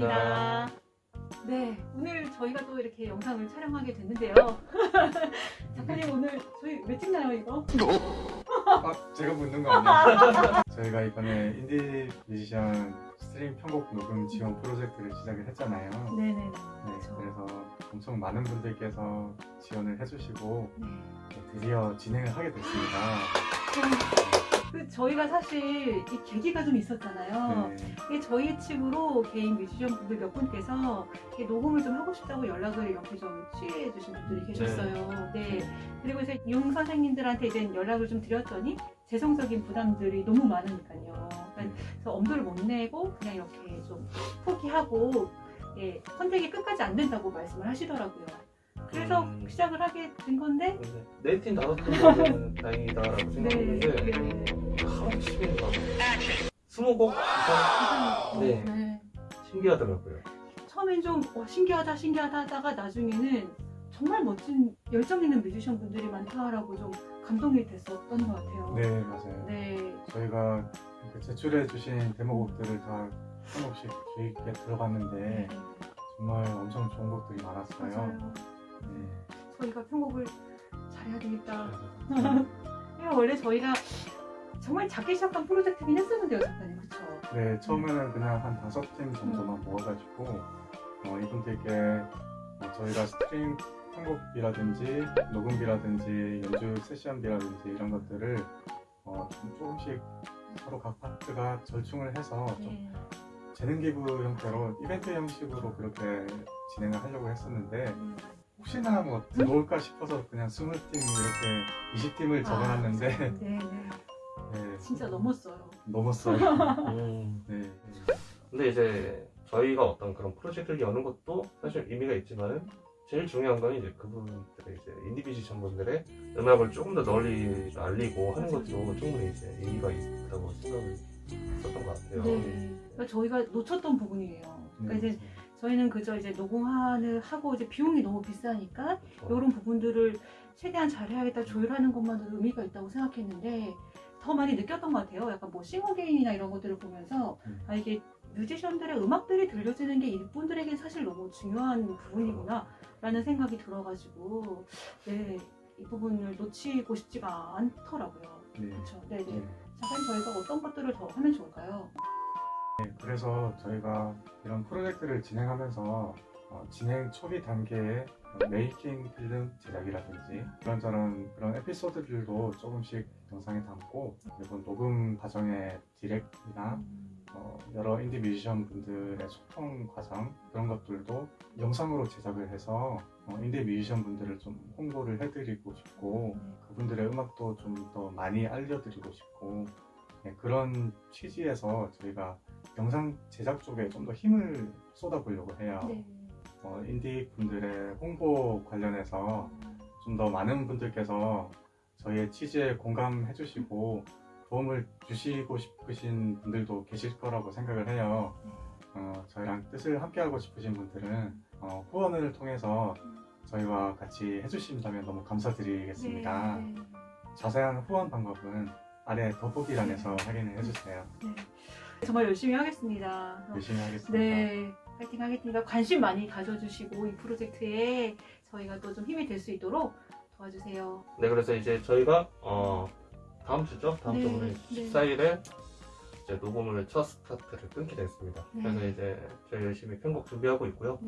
반갑습니다. 네, 오늘 저희가 또 이렇게 영상을 촬영하게 됐는데요. 작가님 오늘 저희 왜 찍나요 이거? 아, 제가 묻는 거 아니에요? 저희가 이번에 인디 뮤지션 스트링 편곡 녹음 지원 프로젝트를 시작을 했잖아요. 네네네. 네, 그렇죠. 그래서 엄청 많은 분들께서 지원을 해주시고 네. 네, 드디어 진행을 하게 됐습니다. 그 저희가 사실 이 계기가 좀 있었잖아요. 네, 이게 저희 측으로 개인 뮤지션 분들 몇 분께서 녹음을 좀 하고 싶다고 연락을 이렇게 좀 취해 주신 분들이 계셨어요. 네. 그리고 이제 용 선생님들한테 이제 연락을 좀 드렸더니 재성적인 부담들이 너무 많으니까요. 그러니까 그래서 엄두를 못 내고 그냥 이렇게 좀 포기하고 예, 선택이 끝까지 안 된다고 말씀을 하시더라고요. 그래서 음. 시작을 하게 된 건데 네팀 다섯 팀은 다행이다라고 네, 생각했는데 네. 하루 치면 막 스무 곡 이상 네. 네. 신기하더라고요. 처음엔 좀 와, 신기하다 신기하다 하다가 나중에는 정말 멋진 열정 있는 뮤지션 분들이 많다라고 좀 감동이 됐었던 것 같아요. 네, 맞아요. 네. 저희가 이렇게 제출해 주신 데모곡들을 다 한 곡씩 주의 있게 들어봤는데 정말 엄청 좋은 곡들이 많았어요. 맞아요. 네. 저희가 편곡을 잘해야 되겠다. 네. 원래 저희가 정말 작게 시작한 프로젝트긴 했었는데요, 작가님. 그쵸? 네, 처음에는 그냥 한 다섯 팀 정도만 모아가지고 어, 이분들께 어, 저희가 스트링 편곡비라든지 녹음비라든지 연주 세션비라든지 이런 것들을 어, 좀 조금씩 서로 각 파트가 절충을 해서 좀 네. 재능 기부 형태로 이벤트 형식으로 그렇게 진행을 하려고 했었는데 음. 혹시나 뭐 들어올까 싶어서 그냥 20팀 이렇게 20팀을 적어놨는데 네, 네. 네, 진짜 넘었어요. 넘었어요. 음. 네. 근데 이제 저희가 어떤 그런 프로젝트를 여는 것도 사실 의미가 있지만 제일 중요한 건 이제 그분들의 이제 인디 뮤지션 분들의 음악을 조금 더 널리 알리고 하는 것도 충분히 이제 의미가 있다고 생각을 했었던 것 같아요. 네. 그러니까 저희가 놓쳤던 부분이에요. 그러니까 이제 저희는 그저 이제 녹음하는 하고 이제 비용이 너무 비싸니까. 이런 부분들을 최대한 잘해야겠다 조율하는 것만으로 의미가 있다고 생각했는데 더 많이 느꼈던 것 같아요. 약간 뭐 싱어게인이나 이런 것들을 보면서 음. 아 이게 뮤지션들의 음악들이 들려지는 게 이분들에게 사실 너무 중요한 부분이구나 라는 생각이 들어가지고 네, 이 부분을 놓치고 싶지가 않더라고요. 네. 그렇죠. 네, 네. 네. 잠깐 저희가 어떤 것들을 더 하면 좋을까요? 네, 그래서 저희가 이런 프로젝트를 진행하면서 어, 진행 초기 단계에 어, making film 제작이라든지 이런저런 그런 에피소드들도 조금씩 영상에 담고 그리고 녹음 과정의 디렉이나 어, 여러 인디 뮤지션 분들의 소통 과정 그런 것들도 영상으로 제작을 해서 어, 인디 뮤지션 분들을 좀 홍보를 해드리고 싶고 그분들의 음악도 좀 더 많이 알려드리고 싶고 네, 그런 취지에서 저희가 영상 제작 쪽에 좀 더 힘을 쏟아보려고 해요. 네. 어, 인디 분들의 홍보 관련해서 좀 더 많은 분들께서 저희의 취지에 공감해 주시고 도움을 주시고 싶으신 분들도 계실 거라고 생각을 해요. 어, 저희랑 뜻을 함께 하고 싶으신 분들은 어, 후원을 통해서 저희와 같이 해주신다면 너무 감사드리겠습니다. 네, 네. 자세한 후원 방법은 아래 더보기란에서 확인을 해주세요. 네. 정말 열심히 하겠습니다. 열심히 하겠습니다. 네, 파이팅 하겠습니다. 관심 많이 가져주시고 이 프로젝트에 저희가 또 좀 힘이 될 수 있도록 도와주세요. 네, 그래서 이제 저희가 어, 다음 주죠? 다음 네, 주 오늘 네. 14일에 이제 녹음을 첫 스타트를 끊게 됐습니다. 네. 그래서 이제 저희 열심히 편곡 준비하고 있고요.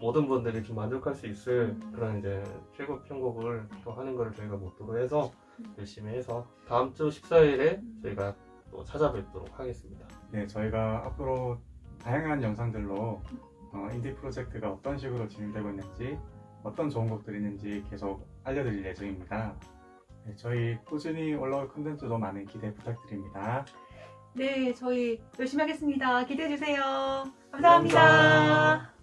모든 분들이 좀 만족할 수 있을 음. 그런 이제 최고 편곡을 네. 또 하는 걸 저희가 목표로 해서 음. 열심히 해서 다음 주 14일에 음. 저희가 또 찾아뵙도록 하겠습니다. 네, 저희가 앞으로 다양한 영상들로 어, 인디 프로젝트가 어떤 식으로 진행되고 있는지 어떤 좋은 곡들이 있는지 계속 알려드릴 예정입니다. 네, 저희 꾸준히 올라올 컨텐츠도 많은 기대 부탁드립니다. 네, 저희 열심히 하겠습니다. 기대해 주세요. 감사합니다. 감사합니다.